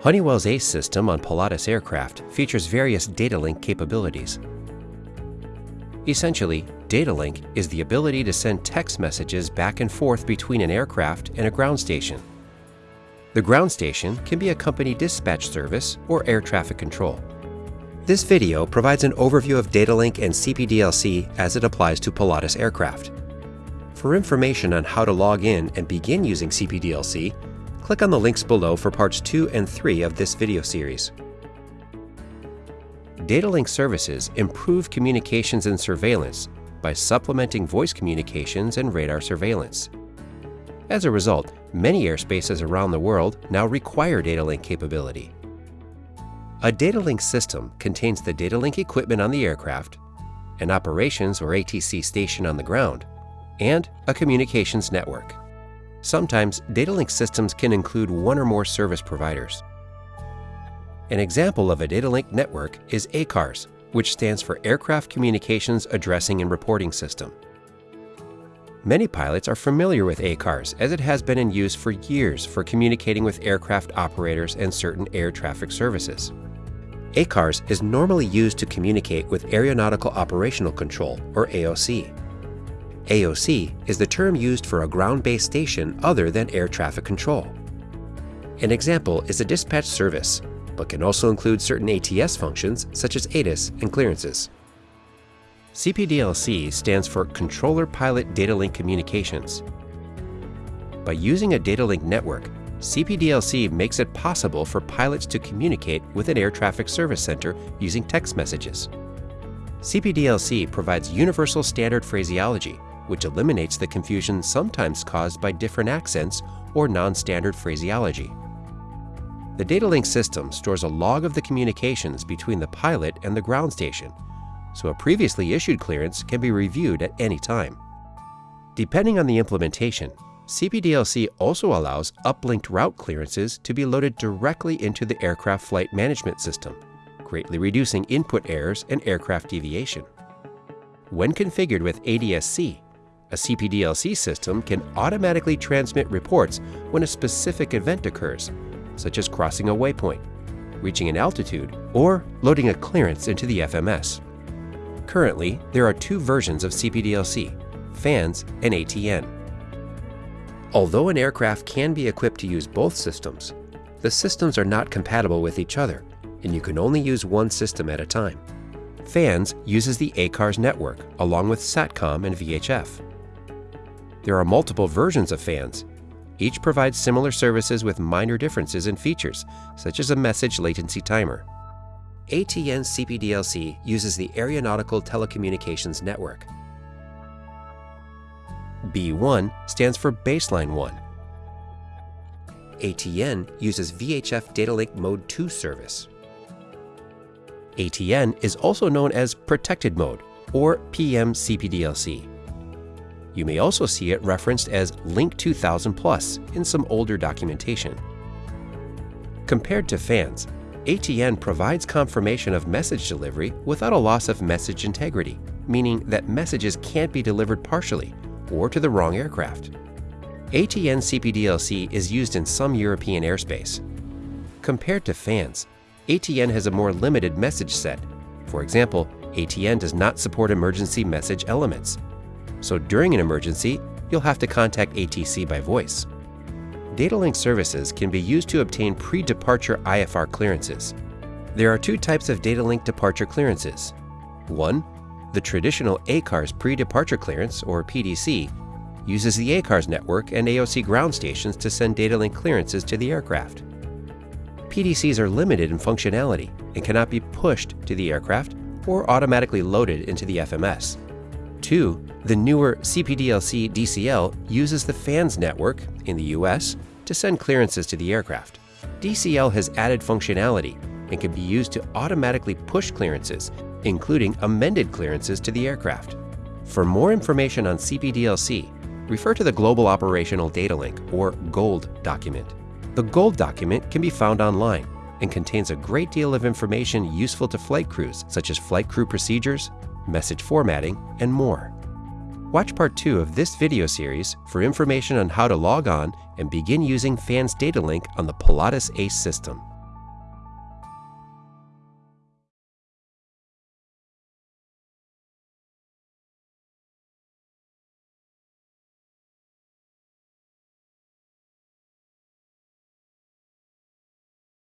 Honeywell's ACE system on Pilatus aircraft features various data link capabilities. Essentially, data link is the ability to send text messages back and forth between an aircraft and a ground station. The ground station can be a company dispatch service or air traffic control. This video provides an overview of data link and CPDLC as it applies to Pilatus aircraft. For information on how to log in and begin using CPDLC, click on the links below for parts 2 and 3 of this video series. Data link services improve communications and surveillance by supplementing voice communications and radar surveillance. As a result, many airspaces around the world now require data link capability. A data link system contains the data link equipment on the aircraft, an operations or ATC station on the ground, and a communications network. Sometimes data link systems can include one or more service providers. An example of a data link network is ACARS, which stands for Aircraft Communications Addressing and Reporting System. Many pilots are familiar with ACARS as it has been in use for years for communicating with aircraft operators and certain air traffic services. ACARS is normally used to communicate with Aeronautical Operational Control, or AOC. AOC is the term used for a ground-based station other than air traffic control. An example is a dispatch service, but can also include certain ATS functions such as ATIS and clearances. CPDLC stands for Controller Pilot Data Link Communications. By using a data link network, CPDLC makes it possible for pilots to communicate with an air traffic service center using text messages. CPDLC provides universal standard phraseology which eliminates the confusion sometimes caused by different accents or non-standard phraseology. The data link system stores a log of the communications between the pilot and the ground station, so a previously issued clearance can be reviewed at any time. Depending on the implementation, CPDLC also allows uplinked route clearances to be loaded directly into the aircraft flight management system, greatly reducing input errors and aircraft deviation. When configured with ADSC, a CPDLC system can automatically transmit reports when a specific event occurs, such as crossing a waypoint, reaching an altitude, or loading a clearance into the FMS. Currently, there are two versions of CPDLC, FANS and ATN. Although an aircraft can be equipped to use both systems, the systems are not compatible with each other, and you can only use one system at a time. FANS uses the ACARS network along with SATCOM and VHF. There are multiple versions of fans. Each provides similar services with minor differences in features, such as a message latency timer. ATN CPDLC uses the Aeronautical Telecommunications Network. B1 stands for Baseline 1. ATN uses VHF Data Link Mode 2 service. ATN is also known as Protected Mode, or PM CPDLC. You may also see it referenced as Link 2000 Plus in some older documentation. Compared to FANS, ATN provides confirmation of message delivery without a loss of message integrity, meaning that messages can't be delivered partially or to the wrong aircraft. ATN CPDLC is used in some European airspace. Compared to FANS, ATN has a more limited message set. For example, ATN does not support emergency message elements, so during an emergency, you'll have to contact ATC by voice. Data link services can be used to obtain pre-departure IFR clearances. There are two types of data link departure clearances. One, the traditional ACARS pre-departure clearance, or PDC, uses the ACARS network and AOC ground stations to send data link clearances to the aircraft. PDCs are limited in functionality and cannot be pushed to the aircraft or automatically loaded into the FMS. Two, the newer CPDLC DCL uses the FANS network in the US to send clearances to the aircraft. DCL has added functionality and can be used to automatically push clearances, including amended clearances to the aircraft. For more information on CPDLC, refer to the Global Operational Data Link, or GOLD document. The GOLD document can be found online and contains a great deal of information useful to flight crews, such as flight crew procedures, message formatting, and more. Watch part 2 of this video series for information on how to log on and begin using FANS data link on the Pilatus ACE system.